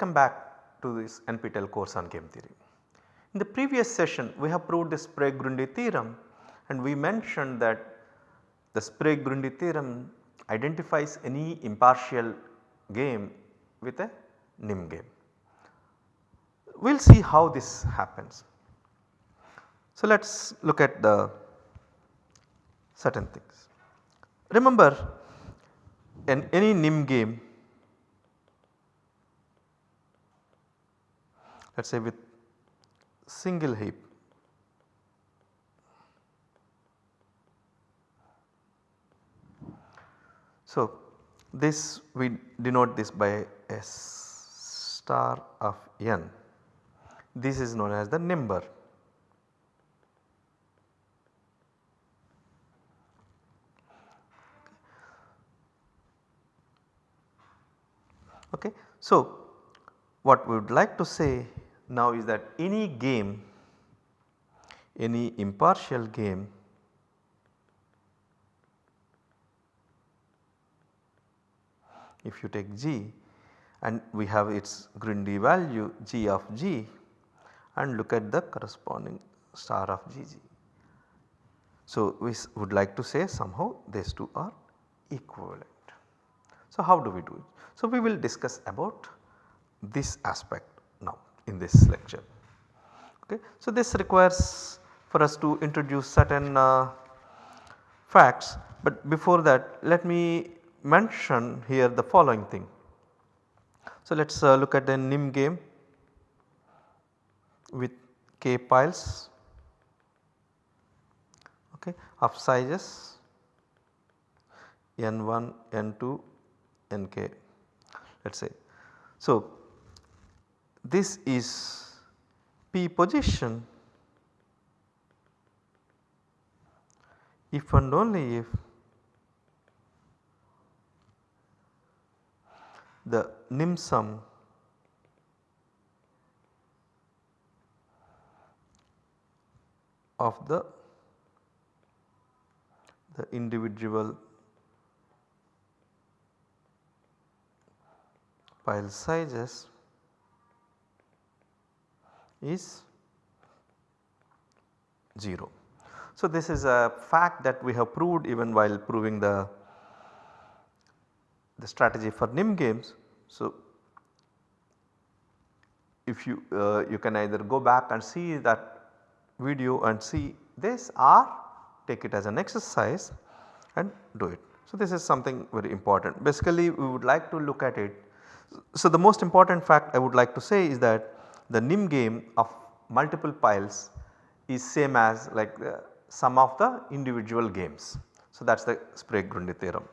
Welcome back to this NPTEL course on game theory. In the previous session we have proved the Sprague-Grundy theorem and we mentioned that the Sprague-Grundy theorem identifies any impartial game with a NIM game. We will see how this happens. So, let us look at the certain things. Remember in any NIM game let us say with single heap So, this we denote this by S star of n this is known as the number. Okay. So, what we would like to say now is that any game, any impartial game if you take g and we have its Grundy value g of g and look at the corresponding star of gg. So, we would like to say somehow these two are equivalent. So, how do we do it? So, we will discuss about this aspect in this lecture. Okay. So, this requires for us to introduce certain uh, facts, but before that let me mention here the following thing. So, let us uh, look at the NIM game with k piles okay, of sizes n1, n2, nk let us say. So, this is p position. If and only if the nim sum of the the individual pile sizes is 0. So, this is a fact that we have proved even while proving the, the strategy for NIM games so, if you uh, you can either go back and see that video and see this or take it as an exercise and do it. So, this is something very important basically we would like to look at it. So, the most important fact I would like to say is that the NIM game of multiple piles is same as like uh, the sum of the individual games. So, that is the Sprague-Grundy theorem.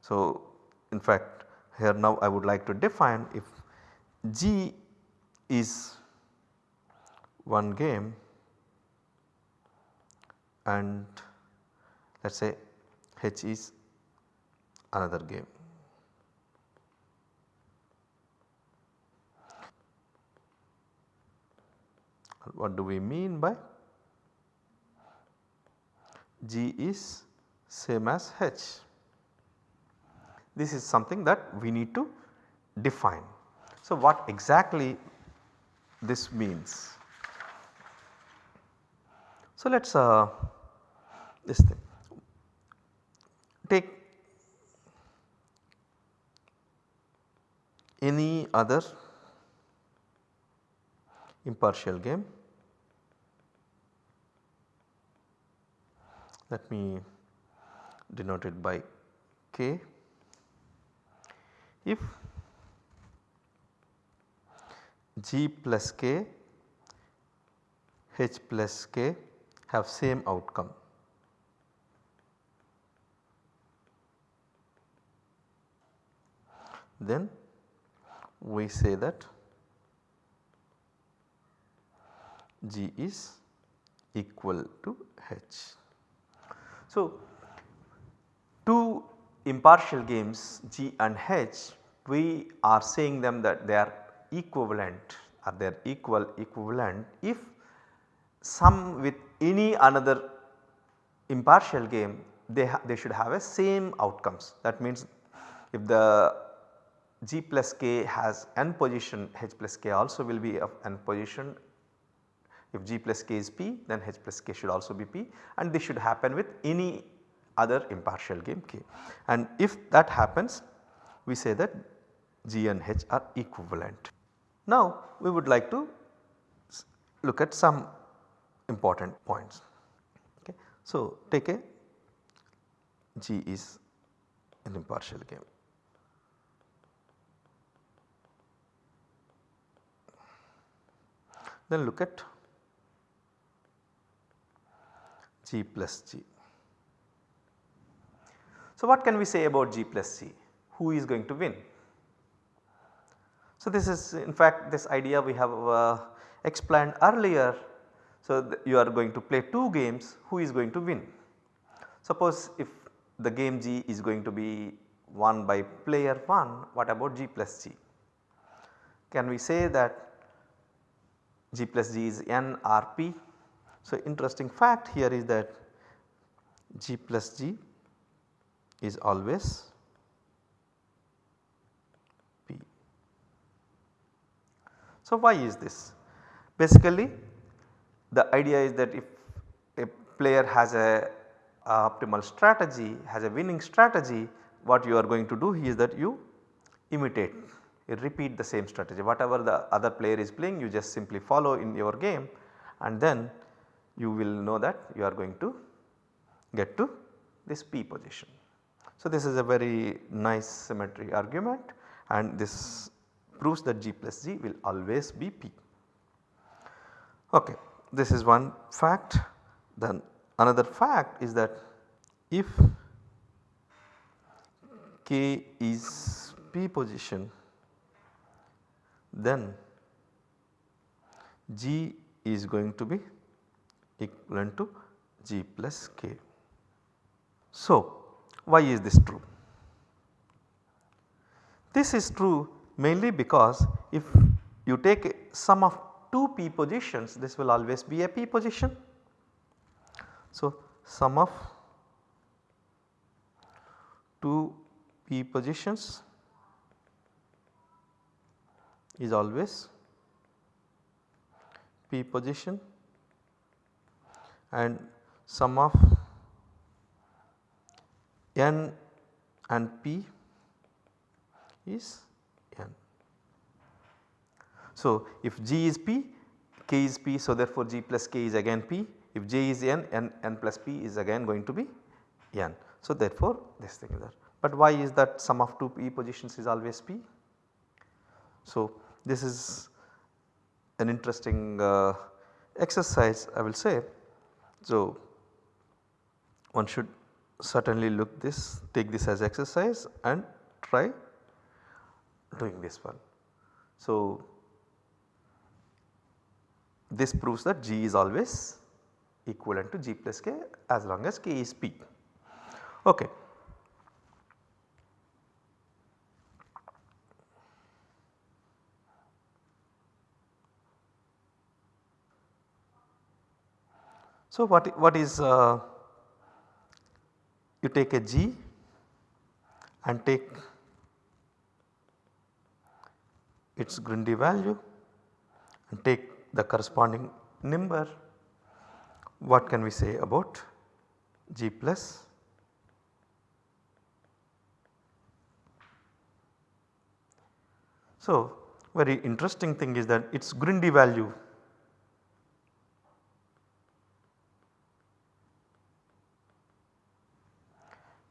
So, in fact here now I would like to define if G is one game and let us say H is another game. What do we mean by G is same as H? This is something that we need to define. So, what exactly this means? So, let us uh, this thing take any other impartial game. Let me denote it by k if G plus K, H plus K have same outcome. Then we say that G is equal to H. So, two impartial games G and H we are saying them that they are equivalent or they are equal equivalent if sum with any another impartial game they, they should have a same outcomes that means if the g plus k has n position h plus k also will be of n position. If g plus k is p then h plus k should also be p and this should happen with any other impartial game k. And if that happens we say that g and h are equivalent. Now we would like to look at some important points. Okay. So take a g is an impartial game. Then look at G plus G. So what can we say about G plus G? Who is going to win? So this is in fact this idea we have uh, explained earlier. So you are going to play 2 games who is going to win. Suppose if the game G is going to be won by player 1 what about G plus G? Can we say that G plus G is N R P. So, interesting fact here is that G plus G is always P. So, why is this? Basically the idea is that if a player has a, a optimal strategy has a winning strategy what you are going to do is that you imitate you repeat the same strategy whatever the other player is playing you just simply follow in your game and then you will know that you are going to get to this P position. So this is a very nice symmetry argument and this proves that G plus G will always be P. Okay, this is one fact then another fact is that if K is P position then G is going to be equivalent to G plus K. So, why is this true? This is true mainly because if you take sum of 2 p positions this will always be a p position. So, sum of 2 p positions is always P position and sum of n and P is n. So, if G is P, K is P so therefore G plus K is again P if J is n, n, n plus P is again going to be n. So, therefore, this thing is there. But why is that sum of 2 P positions is always P? So, this is an interesting uh, exercise I will say. So, one should certainly look this take this as exercise and try doing this one. So, this proves that G is always equivalent to G plus K as long as K is P. Okay. So, what, what is uh, you take a G and take its Grundy value and take the corresponding number. What can we say about G plus? So, very interesting thing is that its Grundy value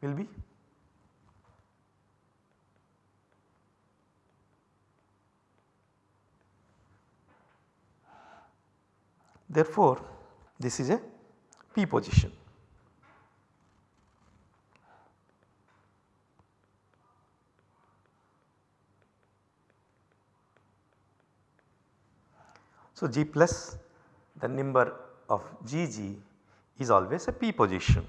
will be therefore this is a p position. So, G plus the number of Gg is always a p position.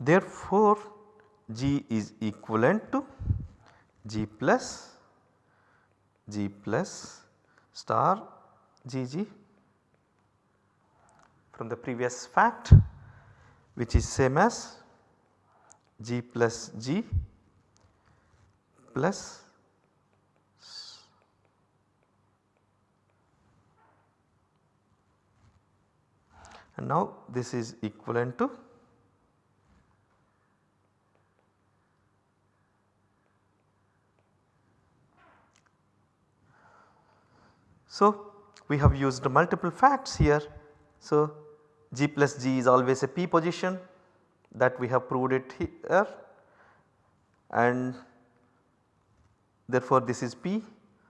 Therefore, G is equivalent to G plus G plus star Gg from the previous fact which is same as g plus g plus and now this is equivalent to So, we have used multiple facts here. So, g plus g is always a p position that we have proved it here and therefore this is p.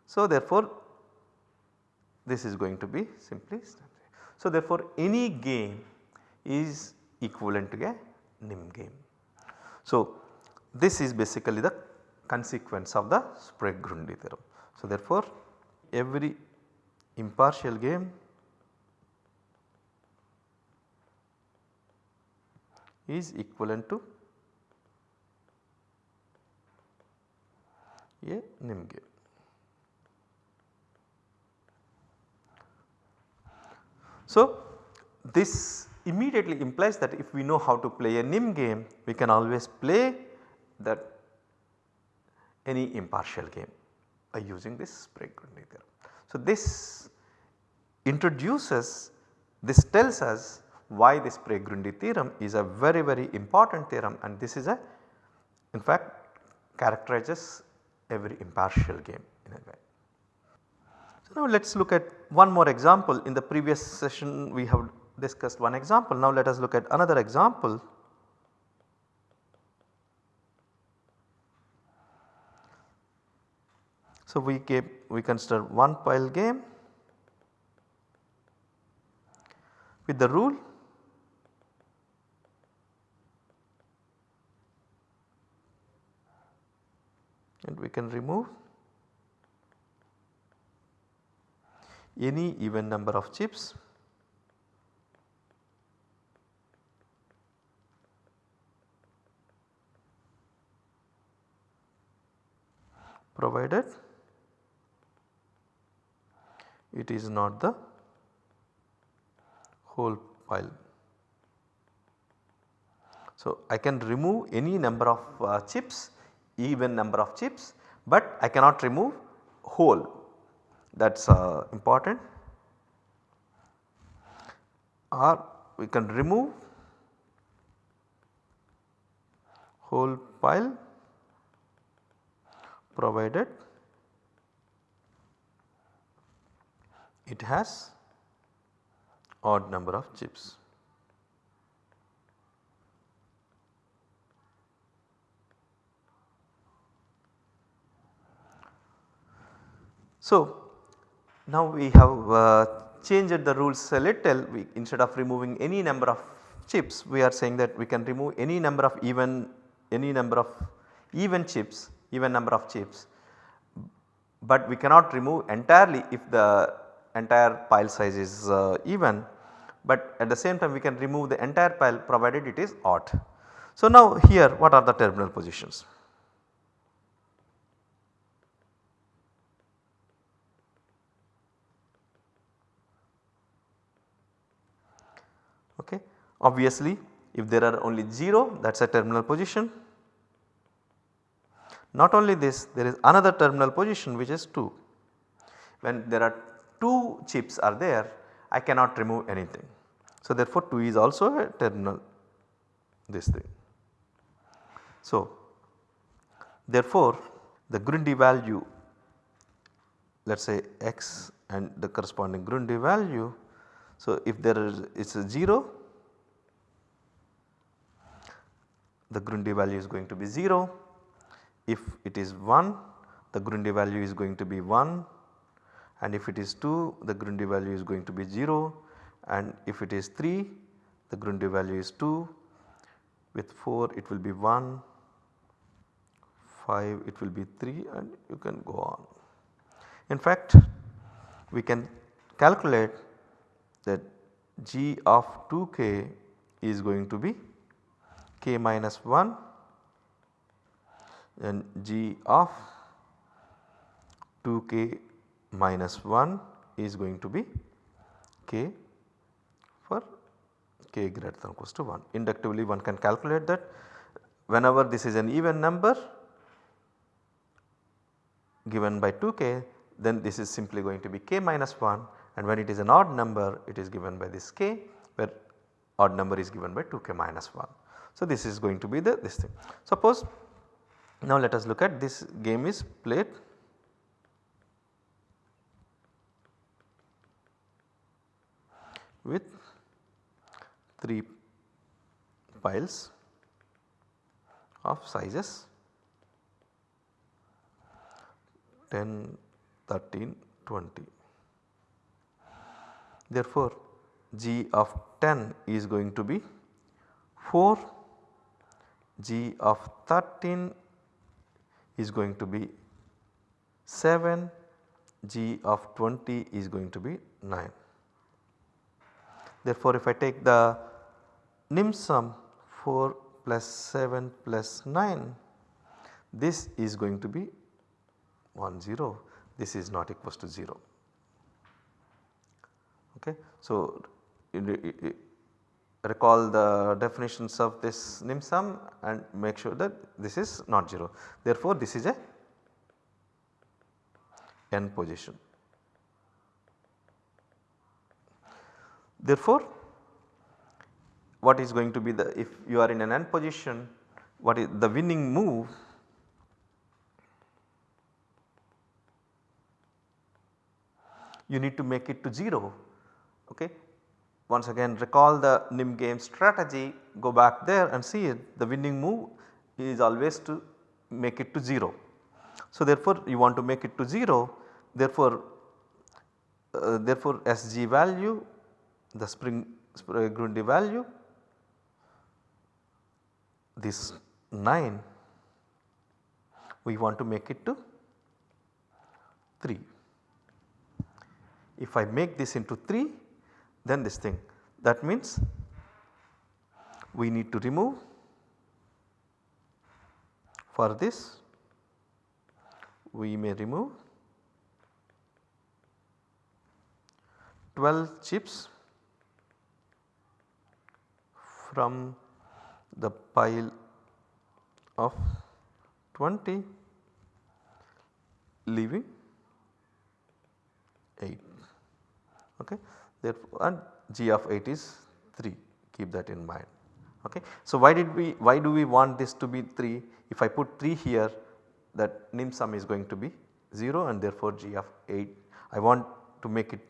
So, therefore this is going to be simply so therefore any game is equivalent to a NIM game. So, this is basically the consequence of the Sprague-Grundy theorem. So, therefore every impartial game is equivalent to a NIM game. So, this immediately implies that if we know how to play a NIM game we can always play that any impartial game by using this Sprague-Grundy theorem. So, this introduces this tells us why this Sprague-Grundy theorem is a very very important theorem and this is a in fact characterizes every impartial game in a way. So, now let us look at one more example in the previous session we have discussed one example now let us look at another example. So, we gave we consider one pile game with the rule and we can remove any even number of chips. Provided it is not the whole pile. So, I can remove any number of uh, chips even number of chips, but I cannot remove whole that is uh, important or we can remove whole pile provided it has odd number of chips. So, now we have uh, changed the rules a little we, instead of removing any number of chips we are saying that we can remove any number of even any number of even chips even number of chips but we cannot remove entirely if the entire pile size is uh, even but at the same time we can remove the entire pile provided it is odd. So now here what are the terminal positions? Okay. Obviously if there are only 0 that is a terminal position. Not only this there is another terminal position which is 2. When there are 2 chips are there I cannot remove anything. So therefore 2 is also a terminal this thing. So therefore the Grundy value let us say x and the corresponding Grundy value. So if there is it is a 0 the Grundy value is going to be 0 if it is 1 the Grundy value is going to be 1 and if it is 2 the Grundy value is going to be 0 and if it is 3 the Grundy value is 2 with 4 it will be 1 5 it will be 3 and you can go on. In fact we can calculate that g of 2k is going to be k minus 1 and g of 2k minus 1 is going to be k for k greater than or equals to 1. Inductively one can calculate that whenever this is an even number given by 2k then this is simply going to be k minus 1 and when it is an odd number it is given by this k where odd number is given by 2k minus 1. So, this is going to be the this thing. Suppose now let us look at this game is played with 3 piles of sizes 10, 13, 20. Therefore, g of 10 is going to be 4, g of 13 is going to be 7, g of 20 is going to be 9. Therefore, if I take the nim sum 4 plus 7 plus 9 this is going to be 1 0 this is not equals to 0. Okay. So, recall the definitions of this nim sum and make sure that this is not 0. Therefore, this is a n position. Therefore, what is going to be the if you are in an end position what is the winning move you need to make it to 0 okay. Once again recall the NIM game strategy go back there and see it the winning move is always to make it to 0. So therefore you want to make it to 0 therefore uh, therefore SG value the Sprague, Sprague uh, Grundy value this 9 we want to make it to 3. If I make this into 3 then this thing that means we need to remove for this we may remove 12 chips from the pile of 20 leaving 8 okay? Therefore and g of 8 is 3 keep that in mind. Okay. So why did we why do we want this to be 3 if I put 3 here that nim sum is going to be 0 and therefore g of 8 I want to make it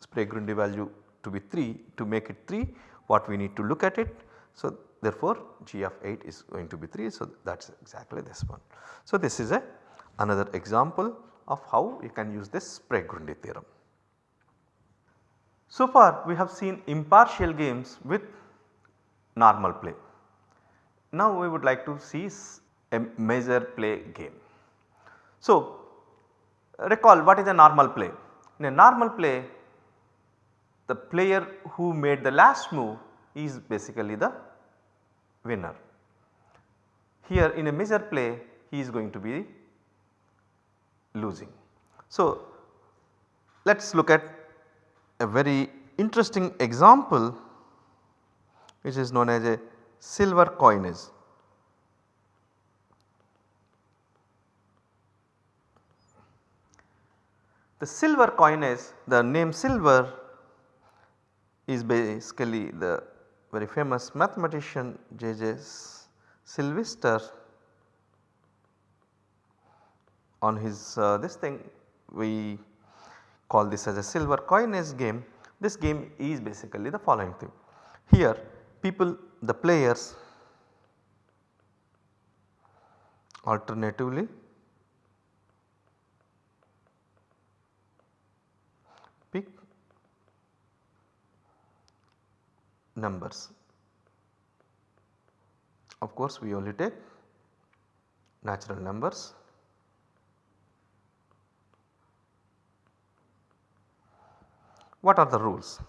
Sprague Grundy value to be 3 to make it 3 what we need to look at it. So therefore g of 8 is going to be 3 so that is exactly this one. So this is a another example of how you can use this Sprague Grundy theorem. So far we have seen impartial games with normal play. Now we would like to see a misère play game. So recall what is a normal play? In a normal play the player who made the last move is basically the winner. Here in a misère play he is going to be losing. So let us look at a very interesting example which is known as a Sylver coinage. The Sylver coinage the name Sylver is basically the very famous mathematician J. J. Sylvester on his uh, this thing we call this as a Sylver coinage game. This game is basically the following thing. Here people the players alternatively pick numbers. Of course, we only take natural numbers What are the rules?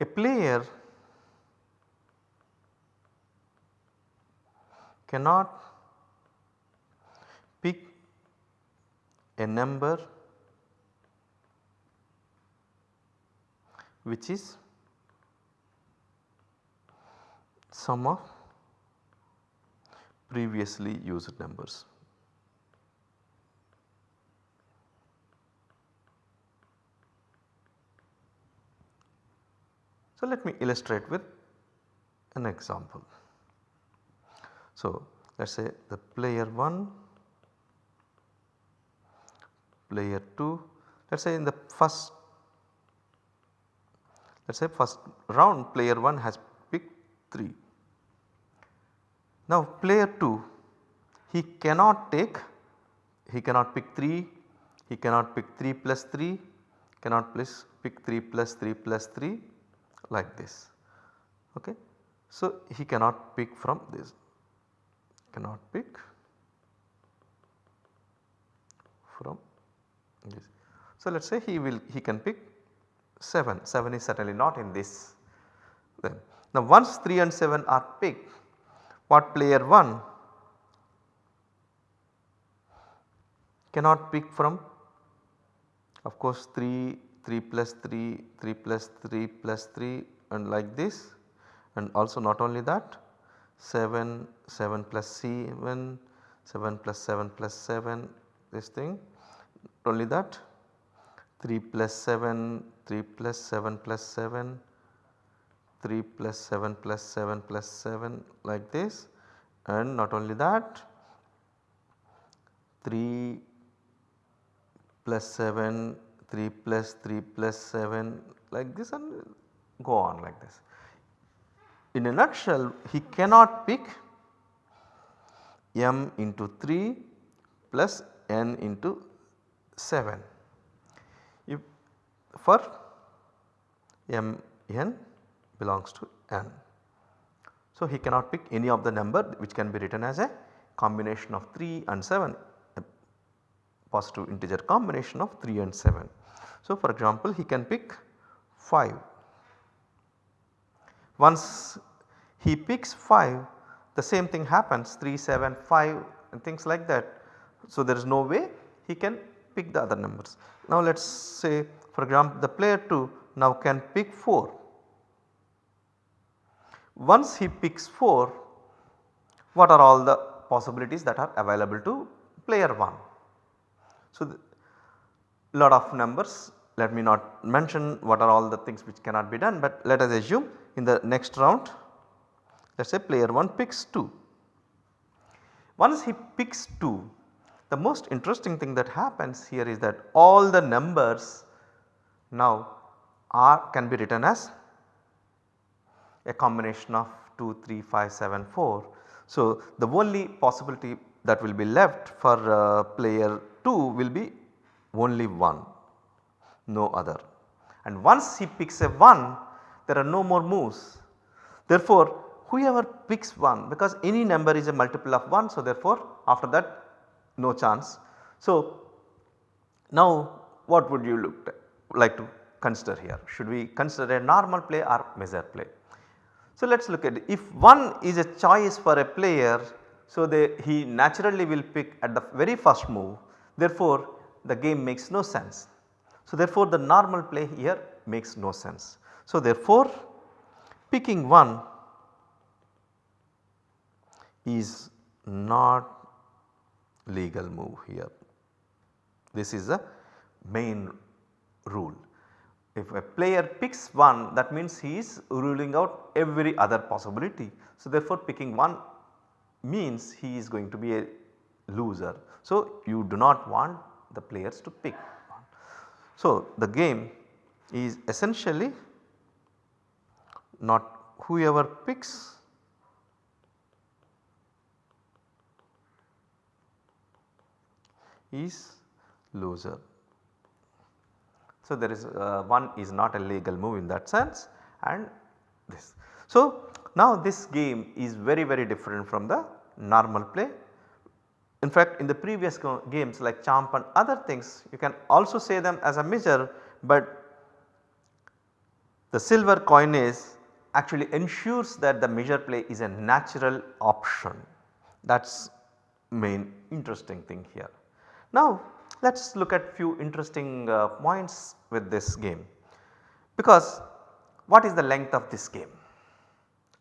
A player cannot pick a number which is sum of previously used numbers. So, let me illustrate with an example. So, let us say the player 1, player 2, let us say in the first let us say first round player 1 has picked 3. Now player 2 he cannot take he cannot pick 3, he cannot pick 3 plus 3, cannot plus pick 3 plus 3 plus 3 like this. Okay. So, he cannot pick from this, cannot pick from this. So, let us say he will he can pick 7, 7 is certainly not in this then. Now once 3 and 7 are picked. What player 1 cannot pick from? Of course 3 3 plus 3, 3 plus 3 plus 3 and like this. And also not only that 7, 7 plus 7, 7 plus 7 plus 7 this thing. Only that 3 plus 7, 3 plus 7 plus 7, 3 plus 7 plus 7 plus 7 like this and not only that 3 plus 7 3 plus 3 plus 7 like this and go on like this. In a nutshell he cannot pick m into 3 plus n into 7 if for m n belongs to n. So he cannot pick any of the number which can be written as a combination of 3 and 7 a positive integer combination of 3 and 7. So for example he can pick 5. Once he picks 5 the same thing happens 3, 7, 5 and things like that. So there is no way he can pick the other numbers. Now let us say for example the player 2 now can pick 4. Once he picks 4 what are all the possibilities that are available to player 1. So lot of numbers let me not mention what are all the things which cannot be done but let us assume in the next round let us say player 1 picks 2. Once he picks 2 the most interesting thing that happens here is that all the numbers now are can be written as a combination of 2, 3, 5, 7, 4. So the only possibility that will be left for uh, player 2 will be only 1 no other and once he picks a 1 there are no more moves. Therefore whoever picks 1 because any number is a multiple of 1 so therefore after that no chance. So now what would you look like to consider here should we consider a normal play or misère play. So let us look at it. if 1 is a choice for a player so they, he naturally will pick at the very first move therefore the game makes no sense. So therefore the normal play here makes no sense. So therefore picking 1 is not legal move here. This is the main rule. If a player picks 1 that means he is ruling out every other possibility. So therefore picking 1 means he is going to be a loser. So you do not want the players to pick. one. So the game is essentially not whoever picks is loser. So there is uh, one is not a legal move in that sense and this. So now this game is very very different from the normal play. In fact in the previous games like Chomp and other things you can also say them as a misère but the Sylver coinage actually ensures that the misère play is a natural option that is main interesting thing here. Now let us look at few interesting uh, points with this game because what is the length of this game?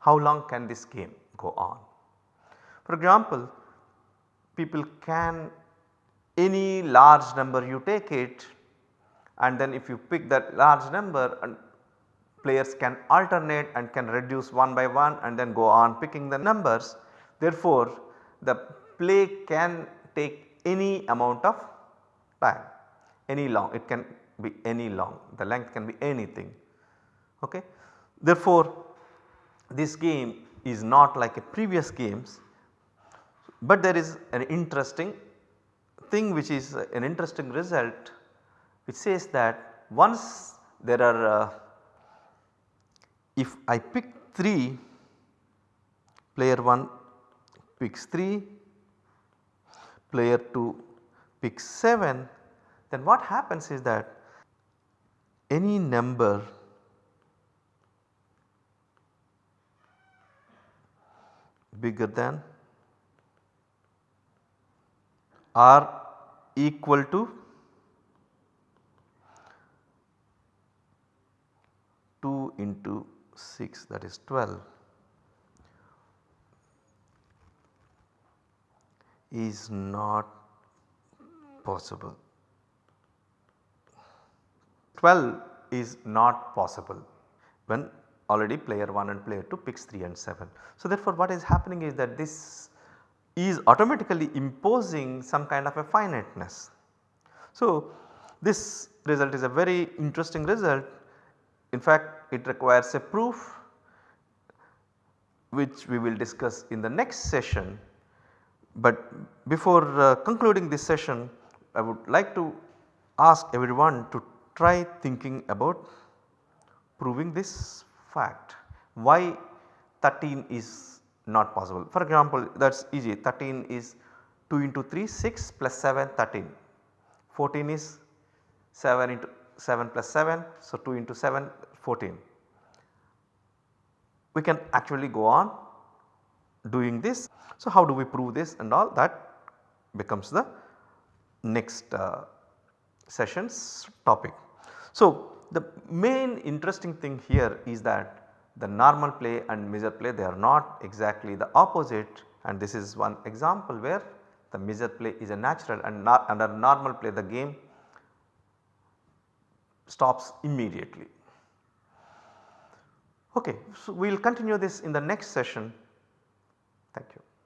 how long can this game go on. For example, people can any large number you take it and then if you pick that large number and players can alternate and can reduce one by one and then go on picking the numbers. Therefore, the play can take any amount of time. Any long it can be any long. The length can be anything. Ok. Therefore, this game is not like a previous games, but there is an interesting thing which is an interesting result which says that once there are uh, if I pick 3 player 1 picks 3 player 2 picks 7 then what happens is that any number bigger than or equal to 2 into 6 that is 12 is not possible. 12 is not possible when already player 1 and player 2 picks 3 and 7. So therefore what is happening is that this is automatically imposing some kind of a finiteness. So this result is a very interesting result in fact it requires a proof which we will discuss in the next session. But before uh, concluding this session I would like to ask everyone to try thinking about proving this fact why 13 is not possible. For example that is easy 13 is 2 into 3 6 plus 7 13 14 is 7 into 7 plus 7 so 2 into 7 14. We can actually go on doing this. So how do we prove this and all that becomes the next uh, session's topic. So the main interesting thing here is that the normal play and misère play they are not exactly the opposite and this is one example where the misère play is a natural and not under normal play the game stops immediately. Okay, so we will continue this in the next session. Thank you.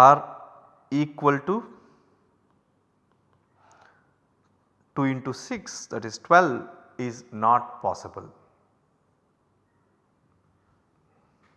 Or equal to 2 into 6 that is 12 is not possible.